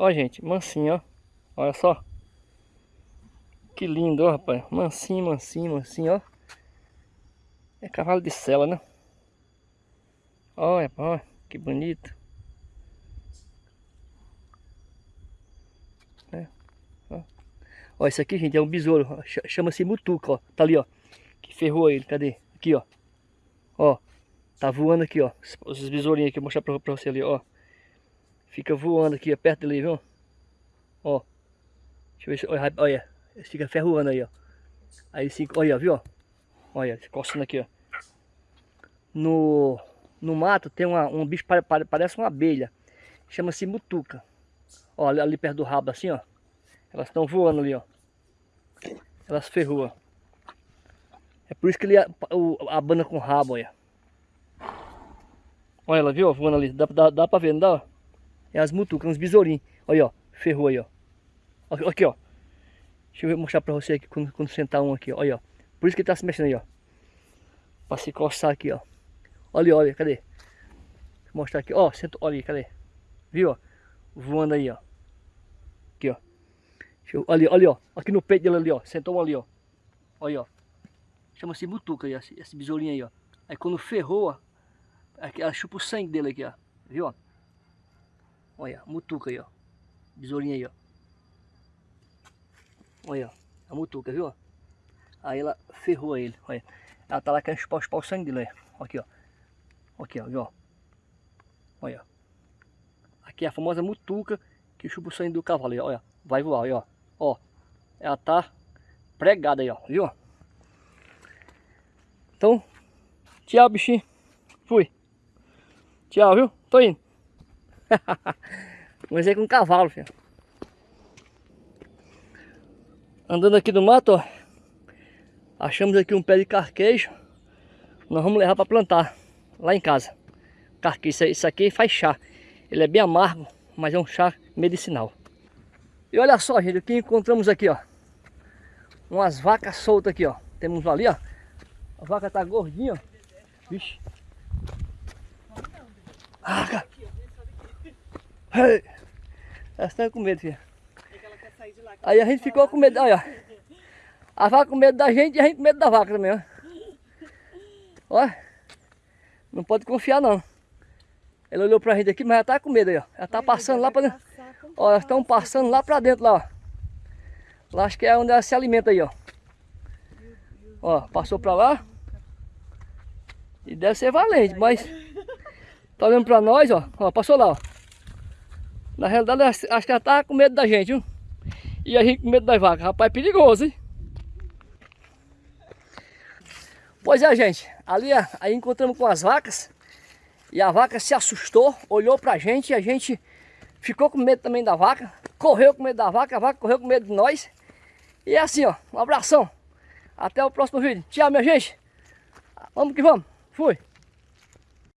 Ó, gente, mansinho, ó. Olha só. Que lindo, ó, rapaz. Mansinho, mansinho, mansinho, ó. É cavalo de sela, né? Olha, olha, que bonito. É, ó. ó, esse aqui, gente, é um besouro. Chama-se mutuca, ó. Tá ali, ó. Que ferrou ele. Cadê? Aqui, ó. Ó. Tá voando aqui, ó. Os besourinhos aqui, vou mostrar pra, pra você ali, ó. Fica voando aqui, perto dele, viu? Ó. Deixa eu ver se... Olha, olha. Fica ferroando aí, ó. Aí sim, olha, viu? Olha, coçando aqui, ó. No, no mato tem uma, um bicho, parece uma abelha. Chama-se mutuca. Ó, ali, ali, perto do rabo, assim, ó. Elas estão voando ali, ó. Elas ferroam. É por isso que ele abana com o rabo, olha. Olha ela, viu? Voando ali. Dá, dá, dá pra ver, não dá? É as mutucas, uns besourinhos. Olha, ó. Ferrou aí, ó. Aqui, ó. Deixa eu mostrar pra você aqui quando, quando sentar um aqui, ó. Olha, ó. Por isso que ele tá se mexendo aí, ó. Pra se coçar aqui, ó. Olha, olha, cadê? Vou mostrar aqui, ó. Sentou, olha aí, cadê? Viu, ó? Voando aí, ó. Aqui, ó. Eu, olha, olha, ó. Aqui no peito dele ali, ó. Sentou um ali, ó. Olha, ó. Chama-se mutuca aí, esse besourinho aí, ó. Aí quando ferrou, ó. Aqui, ela chupa o sangue dele aqui, ó. Viu, ó? Olha, mutuca aí, ó. Besourinho aí, ó. Olha. A mutuca, viu? Aí ela ferrou ele, olha. Ela tá lá querendo chupar, chupar o sangue dele, olha. Aqui, ó. Aqui, ó, viu? Olha. Aqui é a famosa mutuca que chupa o sangue do cavalo, olha. Vai voar, olha, ó. Ó. Ela tá pregada aí, ó, viu? Então, tchau, bichinho. Fui. Tchau, viu? Tô indo. Comecei com um cavalo, filho. Andando aqui no mato, ó. Achamos aqui um pé de carquejo. Nós vamos levar para plantar lá em casa. Carquejo, isso aqui faz chá. Ele é bem amargo, mas é um chá medicinal. E olha só, gente, o que encontramos aqui, ó. Umas vacas soltas aqui, ó. Temos ali, ó. A vaca tá gordinha, ó. Vixe. Essa tá com medo, filha. Aí a gente ficou com medo, olha. A vaca com medo da gente e a gente com medo da vaca também, ó. Ó. Não pode confiar não. Ela olhou pra gente aqui, mas ela tá com medo aí, ó. Ela tá passando lá pra dentro. Ó, elas estão passando lá pra dentro, lá, ó. Lá acho que é onde ela se alimenta aí, ó. Ó, passou pra lá. E deve ser valente, mas... Tá olhando pra nós, ó. Ó, passou lá, ó. Na realidade, acho que ela tá com medo da gente, viu? E a gente com medo das vacas. Rapaz, é perigoso, hein? Pois é, gente. Ali aí encontramos com as vacas. E a vaca se assustou, olhou pra gente e a gente ficou com medo também da vaca. Correu com medo da vaca, a vaca correu com medo de nós. E é assim, ó. Um abração. Até o próximo vídeo. Tchau, minha gente. Vamos que vamos. Fui.